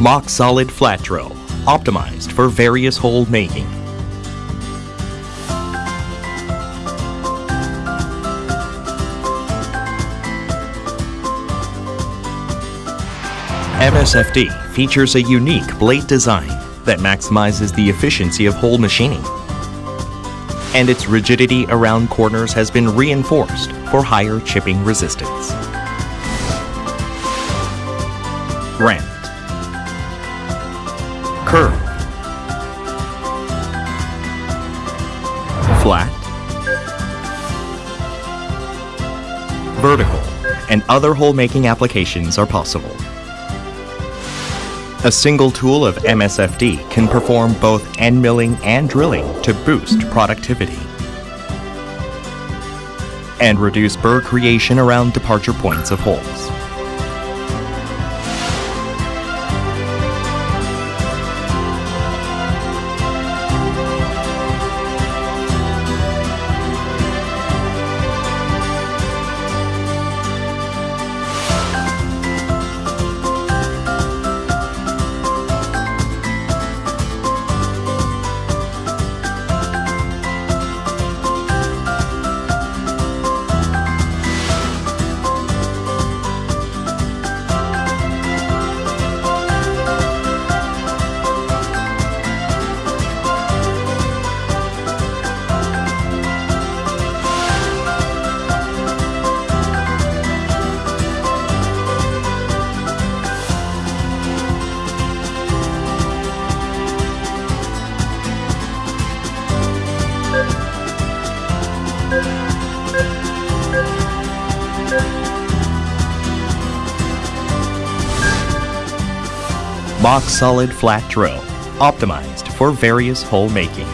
Mock Solid Flat Drill, optimized for various hole making. MSFD features a unique blade design that maximizes the efficiency of hole machining. And its rigidity around corners has been reinforced for higher chipping resistance. Round. Curve. Flat. Vertical. And other hole making applications are possible. A single tool of MSFD can perform both end milling and drilling to boost productivity and reduce burr creation around departure points of holes. Mock Solid Flat Drill, optimized for various hole making.